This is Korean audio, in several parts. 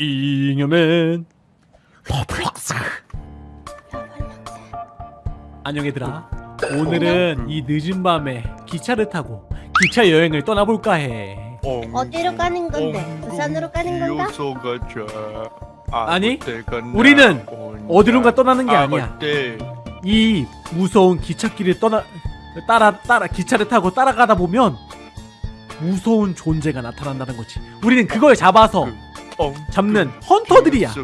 잉여맨 퍼플럭스 안녕 얘들아 오늘은 이 늦은 밤에 기차를 타고 기차 여행을 떠나볼까 해 어디로 가는 건데? 부산으로 가는 건가? 아니, 우리는. 어디론가 떠나는 게 아니야? 이 무서운 기찻길을 떠나 따라 따라 기차를 타고 따라가다 보면 무서운 존재가 나타난다는 거지 우리는 그걸 잡아서 어, 잡는 헌터들이야.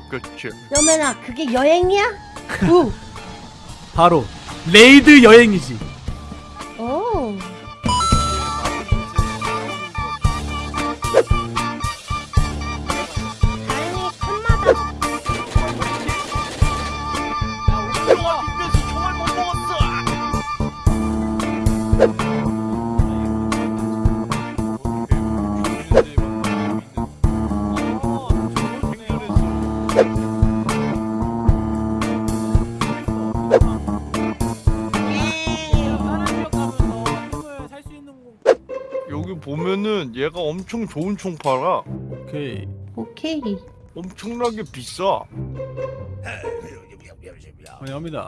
여맨아 그게 여행이야? 우. 바로 레이드 여행이지 보면은 얘가 엄청 좋은 총 팔아. 오케이 오케이. 엄청나게 비싸. 환영합니다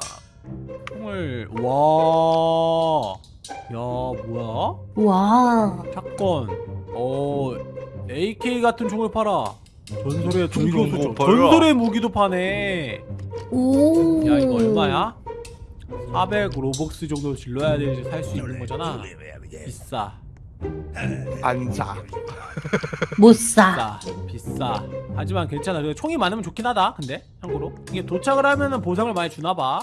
총을 와. 야 뭐야? 와. 샷건. 어 AK 같은 총을 팔아. 전설의 총 무기도. 전설의 무기도 파네. 오. 야 이거 얼마야? 400 로벅스 정도 질러야 되지 살 수 있는 거잖아. 비싸. 안 사. 못 사. 비싸. 비싸. 하지만 괜찮아. 그래, 총이 많으면 좋긴 하다. 근데 참고로 이게 도착을 하면은 보상을 많이 주나 봐.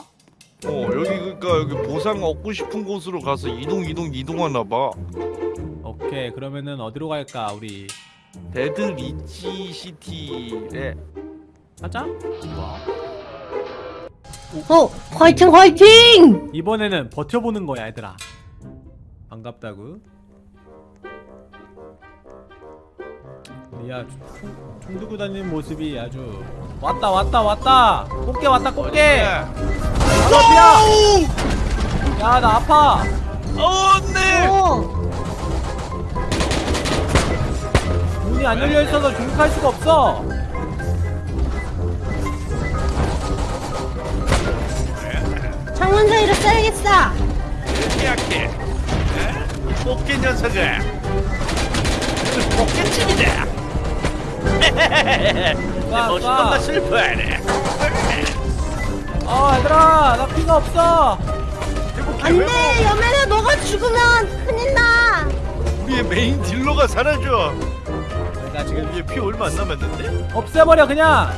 어 여기 그러니까 여기 보상 얻고 싶은 곳으로 가서 이동 이동 이동하나 봐. 오케이 그러면은 어디로 갈까 우리 데드 리치 시티에 가자. 좋아. 어 화이팅 화이팅. 이번에는 버텨보는 거야 얘들아 반갑다구 야 총, 총 들고 다니는 모습이 아주 왔다 왔다 왔다 꽃게 왔다 꽃게 나 앞이야 야나 아파 어 네. 오. 문이 안 열려있어서 중국할 수가 없어 창문 사이로 써야겠어. 약해. 꽃게 녀석아. 꽃게 집이다. 가, 멋있는 가. 나 슬퍼하네. 아 얘들아 나 피가 없어 안돼 여맨아 너가 죽으면 큰일 나. 우리의 메인 딜러가 사라져. 나 지금 얘피 얼마 안 남았는데? 없애버려 그냥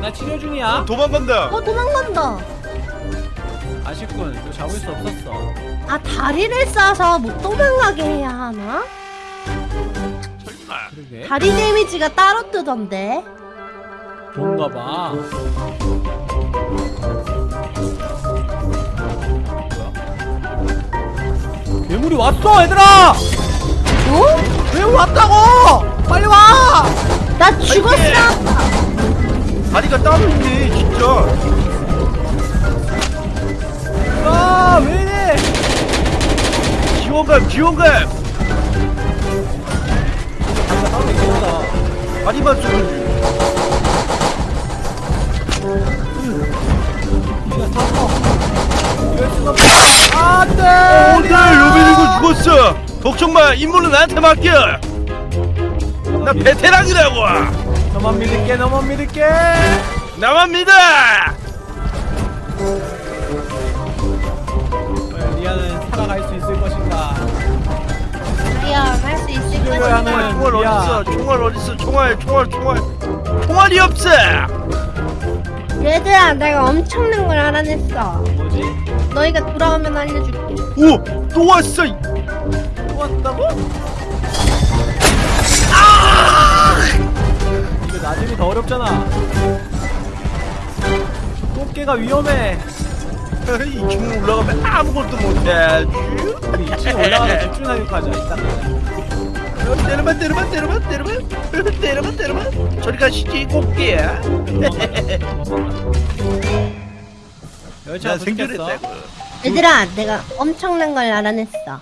나 치료 중이야 도망간다. 어 도망간다. 아쉽군 이거 잡을 수 없었어 아 다리를 싸서 못 도망가게 해야 하나? 그러게 다리 데미지가 따로 뜨던데. 그런가 봐? 괴물이 왔어 얘들아 어? 괴물 왔다고 빨리 와 나 죽었어. 다리가 따로 있네 진짜. 아, 왜 이래 지원감 지원감. 다 다리만 쏘는 이럴 수가 없어 안돼 오늘 요빈이고 죽었어. 걱정 마. 임무는 나한테 맡겨. 나 베테랑이라고. 너만 믿을게 너만 믿을게 나만 믿어. 하는- 총알 야. 어딨어? 총알 어딨어? 총알, 총알, 총알. 총알이 없어. 얘들아 내가 엄청난 걸 알아냈어. 뭐지? 너희가 돌아오면 알려줄게. 오, 또 왔어. 또 왔다고? 이거 나중에 더 어렵잖아 꽃게가 위험해 이중 올라가면 아무것도 못해. 우리 2층 올라가서 집중 사격하자 이따가 때려봐, 때려봐, 때려봐. 저리 가시지, 꽃게야. 열차 나 생존했다고. 얘들아 내가 엄청난 걸 알아냈어.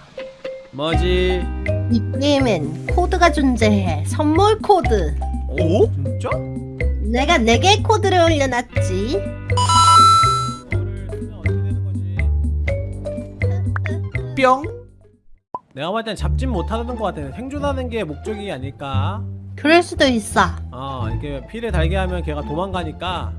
뭐지? 이 게임엔 코드가 존재해. 선물 코드. 오? 진짜? 내가 4개의 코드를 올려놨지. 뿅. 내가 볼땐 잡진 못하는 것 같아. 생존하는 게 목적이 아닐까. 그럴 수도 있어. 어, 이렇게 피를 달게 하면 걔가 도망가니까.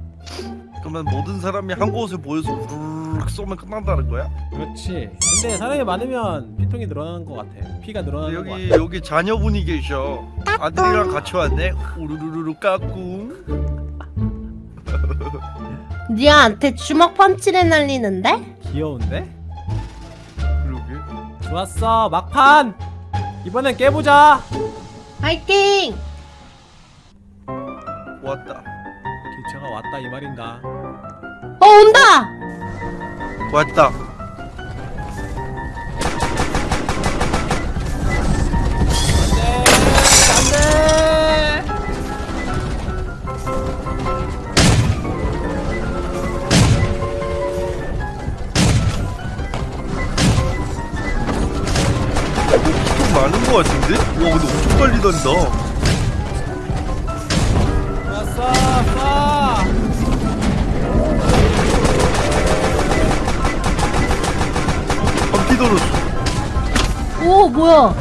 그러면 모든 사람이 한 곳을 모여서 우르르 쏘면 끝난다는 거야? 그렇지. 근데 사람이 많으면 피통이 늘어나는 것 같아. 피가 늘어나는 것 여기 같아. 여기 자녀분이 계셔. 아들이랑 같이 왔네. 우르르르 까꿍. 니아한테 주먹 펀치를 날리는데? 귀여운데? 그러게. 좋았어. 막판. 이번엔 깨보자. 파이팅! 왔다. 기차가 왔다 이 말인가? 어 온다! 왔다. 안돼. 안돼. 좀 많은 거 같은데? 와 근데 엄청 빨리 단다. 돌았어. 오 뭐야?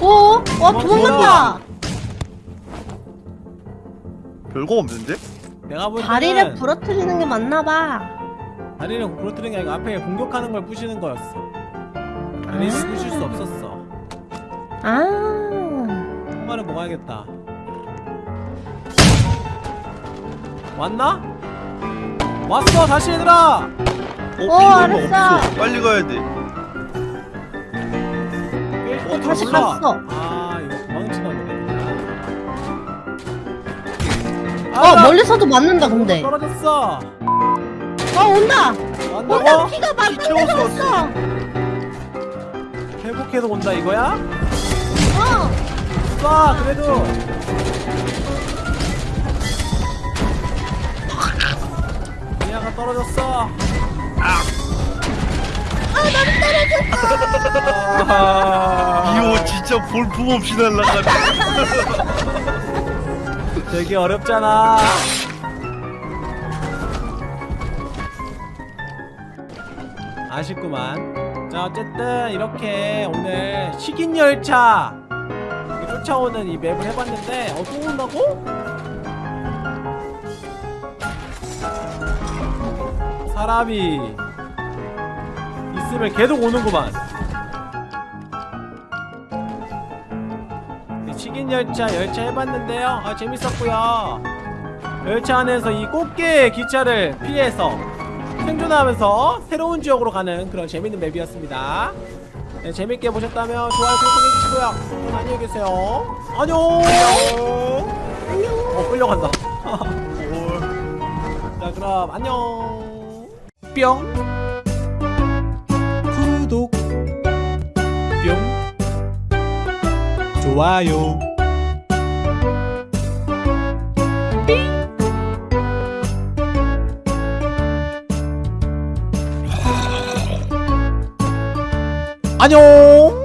오? 와 도망간다! 별거 없는데? 내가 볼 때는 다리를 부러뜨리는 게 맞나봐. 다리를 부러뜨리는 게 아니고 앞에 공격하는 걸 부시는 거였어. 다리를 아. 부실 수 없었어. 아. 한 마리 먹어야겠다. 왔나? 왔어 다시 얘들아. 어, 어, 이거 알았어. 없어. 빨리 가야 돼. 어, 다시 몰라. 갔어. 아 이거 도망치나 보네. 어 멀리서도 맞는다 근데. 떨어졌어. 어 온다! 온다! 왔나고? 피가 막 떨어졌어! 회복해서 온다 이거야? 어! 쏴 그래도. 떨어졌어. 아 나도 떨어졌어. 이거 진짜 볼품 없이 날아가네. 되게 어렵잖아. 아쉽구만. 자, 어쨌든 이렇게 오늘 식인 열차 쫓아오는 이 맵을 해봤는데 어, 또 온다고? 사람이 있으면 계속 오는구만. 식인 열차 열차 해봤는데요. 아 재밌었고요. 열차 안에서 이 꽃게 기차를 피해서 생존하면서 새로운 지역으로 가는 그런 재밌는 맵이었습니다. 네, 재밌게 보셨다면 좋아요, 구독 해주시고요. 안녕히 계세요. 안녕. 안녕! 어 끌려간다. 자 그럼 안녕. 뿅. 구독. 뿅. 좋아요. 안녕.